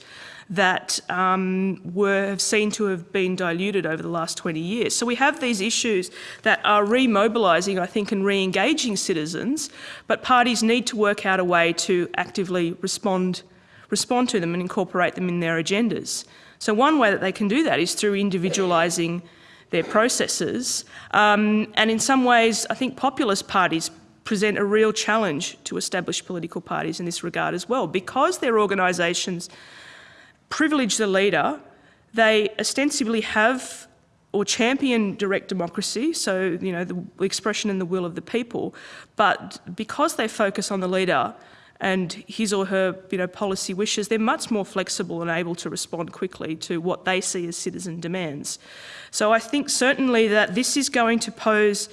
that um, were seen to have been diluted over the last 20 years. So we have these issues that are remobilising, I think, and re-engaging citizens, but parties need to work out a way to actively respond, respond to them and incorporate them in their agendas. So one way that they can do that is through individualising their processes. Um, and in some ways, I think populist parties present a real challenge to established political parties in this regard as well. Because their organisations privilege the leader, they ostensibly have or champion direct democracy, so you know the expression and the will of the people, but because they focus on the leader and his or her you know policy wishes, they're much more flexible and able to respond quickly to what they see as citizen demands. So I think certainly that this is going to pose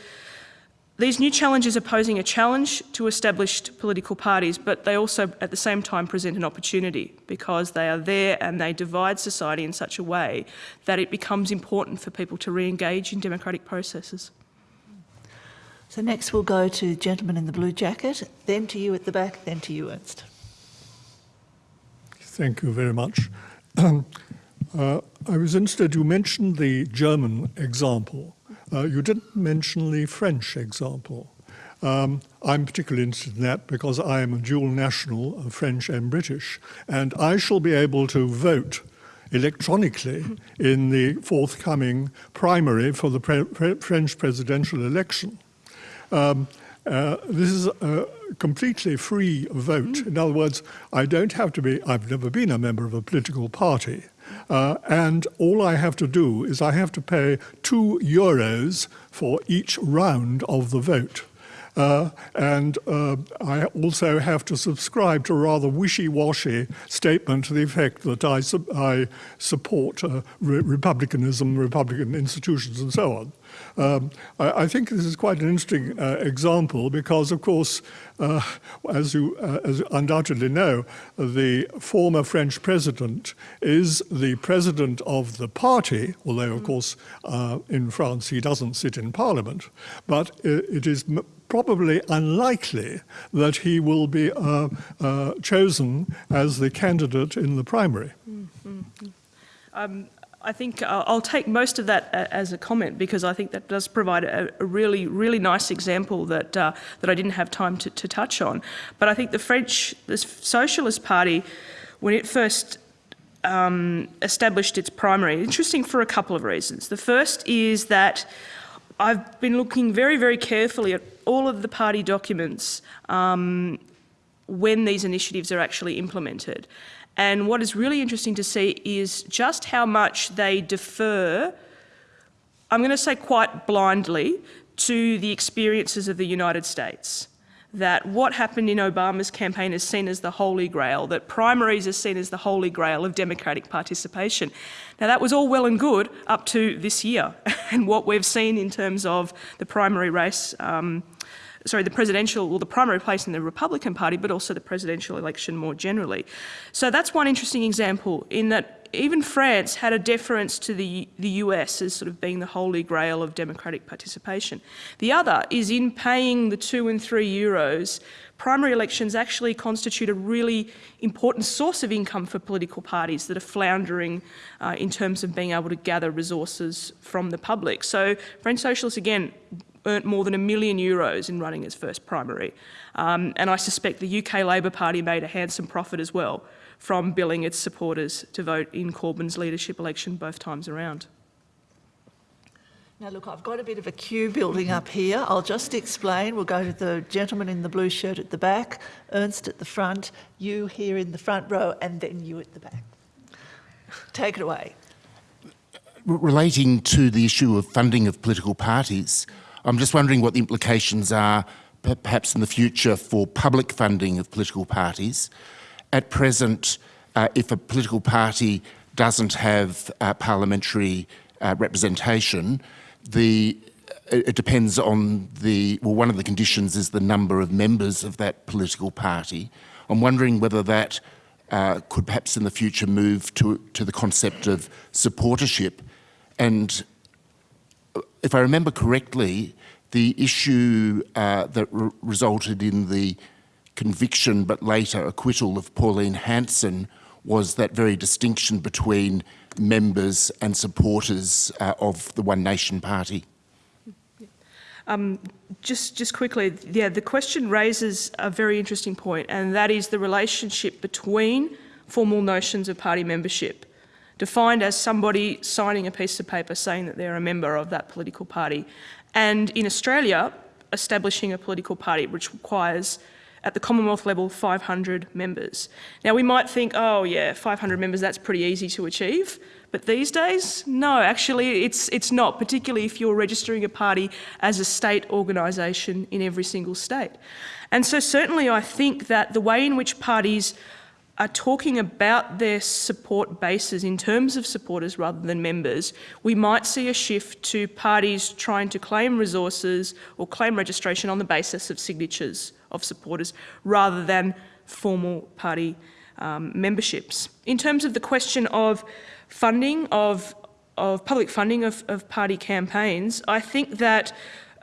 these new challenges are posing a challenge to established political parties, but they also at the same time present an opportunity because they are there and they divide society in such a way that it becomes important for people to re-engage in democratic processes. So next we'll go to the gentleman in the blue jacket, then to you at the back, then to you, Ernst. Thank you very much. Um, uh, I was interested, you mentioned the German example. Uh, you didn't mention the French example. Um, I'm particularly interested in that because I am a dual national of French and British, and I shall be able to vote electronically in the forthcoming primary for the pre pre French presidential election. Um, uh, this is a completely free vote. In other words, I don't have to be, I've never been a member of a political party. Uh, and all I have to do is I have to pay two euros for each round of the vote. Uh, and uh, I also have to subscribe to a rather wishy-washy statement to the effect that I, su I support uh, re republicanism, Republican institutions, and so on. Um, I, I, think this is quite an interesting uh, example because, of course, uh, as you uh, as undoubtedly know, the former French president is the president of the party, although, of course, uh, in France he doesn't sit in parliament, but it is probably unlikely that he will be uh, uh, chosen as the candidate in the primary. Mm -hmm. um, I think uh, I'll take most of that uh, as a comment because I think that does provide a, a really, really nice example that uh, that I didn't have time to, to, touch on. But I think the French, the Socialist Party, when it first um, established its primary, interesting for a couple of reasons. The first is that I've been looking very, very carefully at all of the party documents um, when these initiatives are actually implemented. And what is really interesting to see is just how much they defer, I'm going to say quite blindly, to the experiences of the United States. That what happened in Obama's campaign is seen as the holy grail, that primaries are seen as the holy grail of democratic participation. Now that was all well and good up to this year and what we've seen in terms of the primary race um, sorry, the presidential, well, the primary place in the Republican Party, but also the presidential election more generally. So that's one interesting example in that even France had a deference to the, the US as sort of being the holy grail of democratic participation. The other is in paying the two and three euros, primary elections actually constitute a really important source of income for political parties that are floundering uh, in terms of being able to gather resources from the public. So French Socialists, again, earned more than a million euros in running its first primary. Um, and I suspect the UK Labor Party made a handsome profit as well from billing its supporters to vote in Corbyn's leadership election both times around. Now look, I've got a bit of a queue building up here. I'll just explain. We'll go to the gentleman in the blue shirt at the back, Ernst at the front, you here in the front row, and then you at the back. Take it away. Relating to the issue of funding of political parties, I'm just wondering what the implications are perhaps in the future for public funding of political parties. At present, uh, if a political party doesn't have uh, parliamentary uh, representation, the it depends on the, well, one of the conditions is the number of members of that political party. I'm wondering whether that uh, could perhaps in the future move to, to the concept of supportership and if I remember correctly, the issue uh, that re resulted in the conviction but later acquittal of Pauline Hanson was that very distinction between members and supporters uh, of the One Nation Party. Um, just, just quickly, yeah, the question raises a very interesting point, and that is the relationship between formal notions of party membership defined as somebody signing a piece of paper saying that they're a member of that political party. And in Australia, establishing a political party, which requires at the Commonwealth level 500 members. Now we might think, oh yeah, 500 members, that's pretty easy to achieve. But these days, no, actually it's, it's not, particularly if you're registering a party as a state organisation in every single state. And so certainly I think that the way in which parties are talking about their support bases in terms of supporters rather than members, we might see a shift to parties trying to claim resources or claim registration on the basis of signatures of supporters rather than formal party um, memberships. In terms of the question of funding, of, of public funding of, of party campaigns, I think that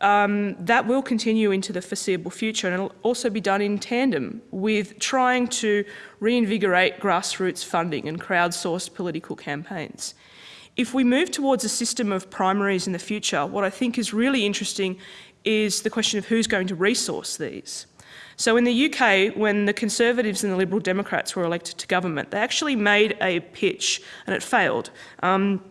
um, that will continue into the foreseeable future and it'll also be done in tandem with trying to reinvigorate grassroots funding and crowdsourced political campaigns. If we move towards a system of primaries in the future, what I think is really interesting is the question of who's going to resource these. So in the UK, when the Conservatives and the Liberal Democrats were elected to government, they actually made a pitch, and it failed, um,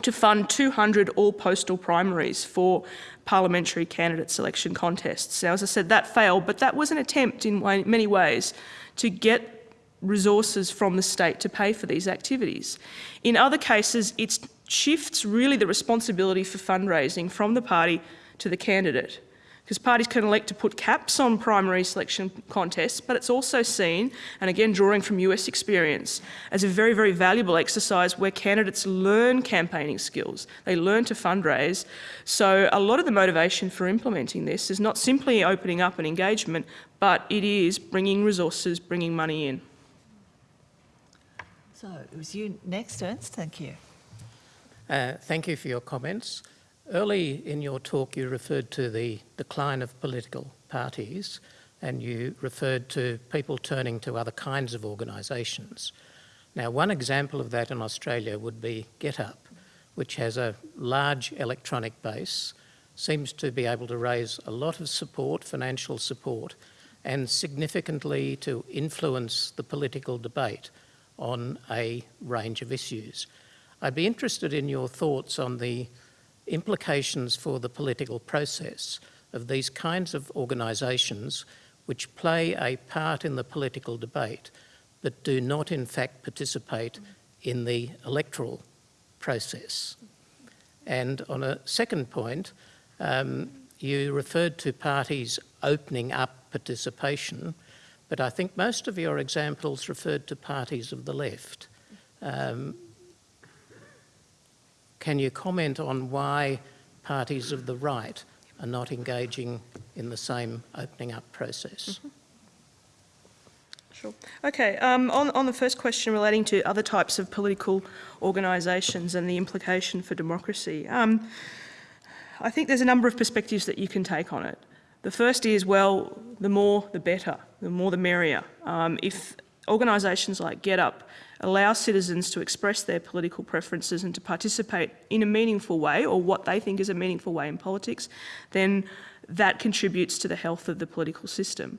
to fund 200 all-postal primaries for parliamentary candidate selection contests. Now, as I said, that failed, but that was an attempt in many ways to get resources from the state to pay for these activities. In other cases, it shifts really the responsibility for fundraising from the party to the candidate because parties can elect to put caps on primary selection contests, but it's also seen, and again drawing from US experience, as a very, very valuable exercise where candidates learn campaigning skills. They learn to fundraise. So a lot of the motivation for implementing this is not simply opening up an engagement, but it is bringing resources, bringing money in. So it was you next, Ernst. Thank you. Uh, thank you for your comments. Early in your talk, you referred to the decline of political parties and you referred to people turning to other kinds of organisations. Now, one example of that in Australia would be GetUp, which has a large electronic base, seems to be able to raise a lot of support, financial support, and significantly to influence the political debate on a range of issues. I'd be interested in your thoughts on the implications for the political process of these kinds of organisations which play a part in the political debate but do not in fact participate in the electoral process. And on a second point, um, you referred to parties opening up participation, but I think most of your examples referred to parties of the left. Um, can you comment on why parties of the right are not engaging in the same opening up process? Mm -hmm. Sure. Okay, um, on, on the first question relating to other types of political organisations and the implication for democracy, um, I think there's a number of perspectives that you can take on it. The first is, well, the more the better, the more the merrier. Um, if organisations like GetUp allow citizens to express their political preferences and to participate in a meaningful way or what they think is a meaningful way in politics, then that contributes to the health of the political system.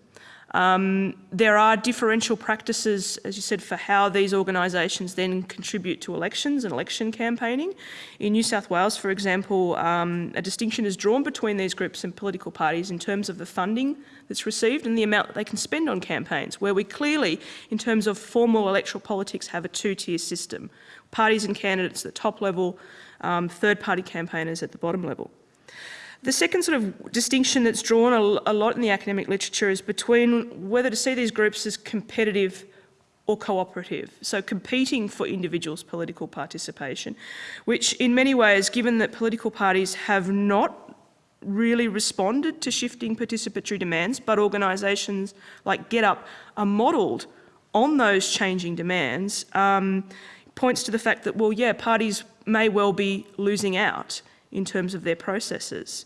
Um, there are differential practices, as you said, for how these organisations then contribute to elections and election campaigning. In New South Wales, for example, um, a distinction is drawn between these groups and political parties in terms of the funding that's received and the amount that they can spend on campaigns, where we clearly, in terms of formal electoral politics, have a two-tier system. Parties and candidates at the top level, um, third-party campaigners at the bottom level. The second sort of distinction that's drawn a, a lot in the academic literature is between whether to see these groups as competitive or cooperative, so competing for individuals' political participation, which in many ways, given that political parties have not really responded to shifting participatory demands, but organisations like GetUp are modelled on those changing demands, um, points to the fact that, well, yeah, parties may well be losing out in terms of their processes.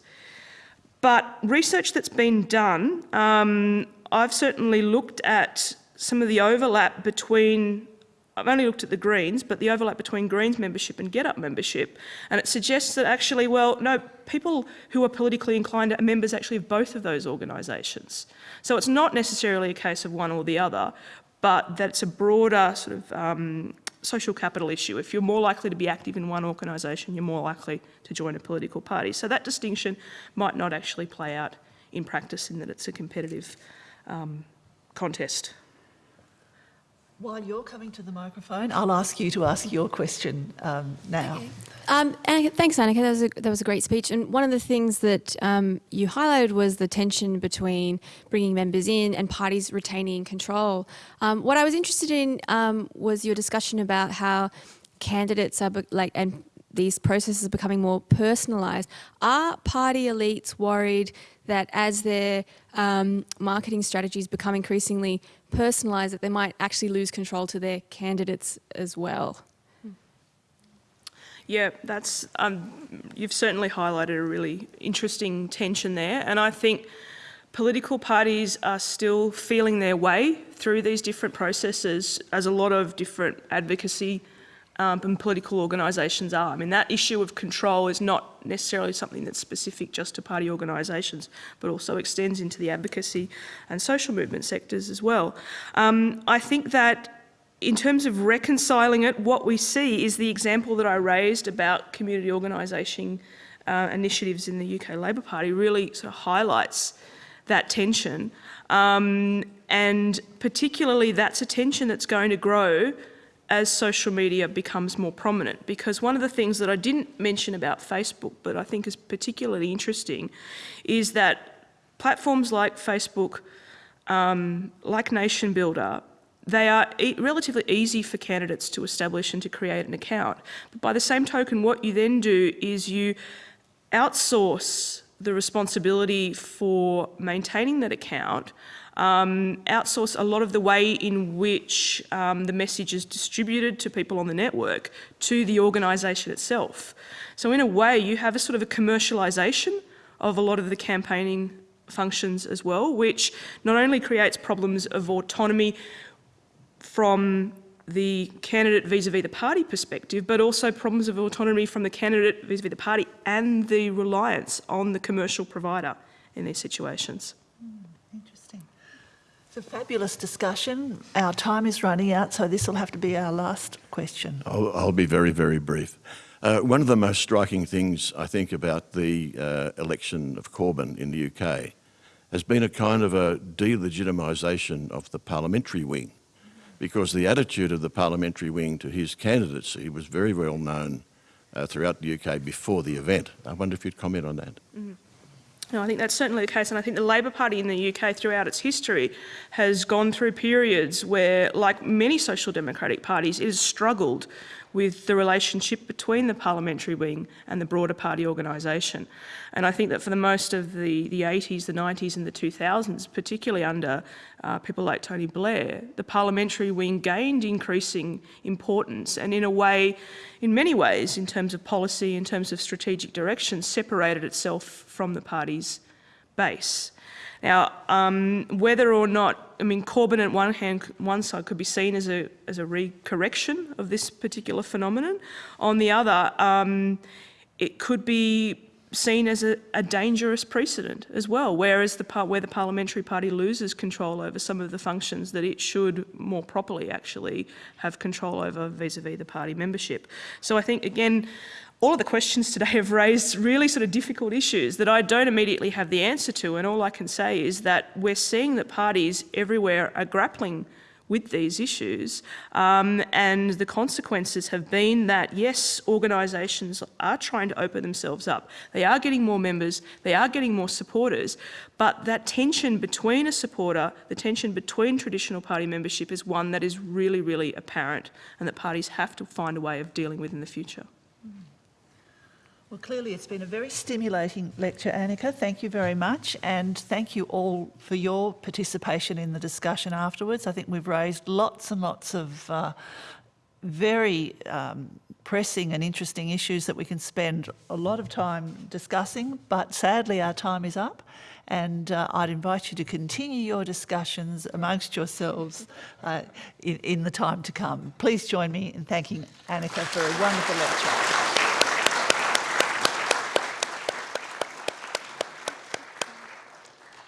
But research that's been done, um, I've certainly looked at some of the overlap between, I've only looked at the Greens, but the overlap between Greens membership and GetUp membership. And it suggests that actually, well, no, people who are politically inclined are members actually of both of those organisations. So it's not necessarily a case of one or the other, but that it's a broader sort of um, social capital issue. If you're more likely to be active in one organisation, you're more likely to join a political party. So that distinction might not actually play out in practice in that it's a competitive um, contest. While you're coming to the microphone, I'll ask you to ask your question um, now. Um, Anika, thanks, Anika. That was, a, that was a great speech. And one of the things that um, you highlighted was the tension between bringing members in and parties retaining control. Um, what I was interested in um, was your discussion about how candidates are like and these processes are becoming more personalised. Are party elites worried that as their um, marketing strategies become increasingly personalised, that they might actually lose control to their candidates as well? Yeah, that's um, you've certainly highlighted a really interesting tension there, and I think political parties are still feeling their way through these different processes, as a lot of different advocacy um, and political organisations are. I mean, that issue of control is not necessarily something that's specific just to party organisations, but also extends into the advocacy and social movement sectors as well. Um, I think that in terms of reconciling it, what we see is the example that I raised about community organisation uh, initiatives in the UK Labor Party really sort of highlights that tension. Um, and particularly that's a tension that's going to grow as social media becomes more prominent. Because one of the things that I didn't mention about Facebook, but I think is particularly interesting, is that platforms like Facebook, um, like NationBuilder, they are e relatively easy for candidates to establish and to create an account. But by the same token, what you then do is you outsource the responsibility for maintaining that account, um, outsource a lot of the way in which um, the message is distributed to people on the network to the organisation itself. So in a way, you have a sort of a commercialisation of a lot of the campaigning functions as well, which not only creates problems of autonomy from the candidate vis-a-vis the party perspective, but also problems of autonomy from the candidate vis-a-vis the party and the reliance on the commercial provider in these situations. Interesting. It's a fabulous discussion. Our time is running out, so this will have to be our last question. I'll, I'll be very, very brief. Uh, one of the most striking things I think about the uh, election of Corbyn in the UK has been a kind of a delegitimisation of the parliamentary wing because the attitude of the parliamentary wing to his candidacy was very well known uh, throughout the UK before the event. I wonder if you'd comment on that. Mm -hmm. No, I think that's certainly the case, and I think the Labour Party in the UK throughout its history has gone through periods where, like many social democratic parties, it has struggled with the relationship between the parliamentary wing and the broader party organisation. And I think that for the most of the, the 80s, the 90s and the 2000s, particularly under uh, people like Tony Blair, the parliamentary wing gained increasing importance and in a way, in many ways, in terms of policy, in terms of strategic direction, separated itself from the party's base. Now, um, whether or not, I mean, Corbyn at one hand, one side could be seen as a, as a recorrection of this particular phenomenon. On the other, um, it could be seen as a, a, dangerous precedent as well, whereas the part where the parliamentary party loses control over some of the functions that it should more properly actually have control over vis-a-vis -vis the party membership. So I think again, all of the questions today have raised really sort of difficult issues that I don't immediately have the answer to. And all I can say is that we're seeing that parties everywhere are grappling with these issues. Um, and the consequences have been that, yes, organisations are trying to open themselves up. They are getting more members, they are getting more supporters, but that tension between a supporter, the tension between traditional party membership is one that is really, really apparent and that parties have to find a way of dealing with in the future. Well, clearly it's been a very stimulating lecture, Anika. Thank you very much. And thank you all for your participation in the discussion afterwards. I think we've raised lots and lots of uh, very um, pressing and interesting issues that we can spend a lot of time discussing, but sadly our time is up. And uh, I'd invite you to continue your discussions amongst yourselves uh, in, in the time to come. Please join me in thanking Anika for a wonderful lecture.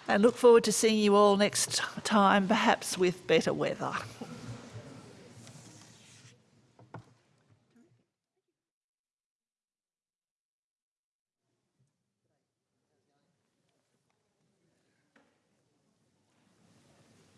And look forward to seeing you all next time, perhaps with better weather.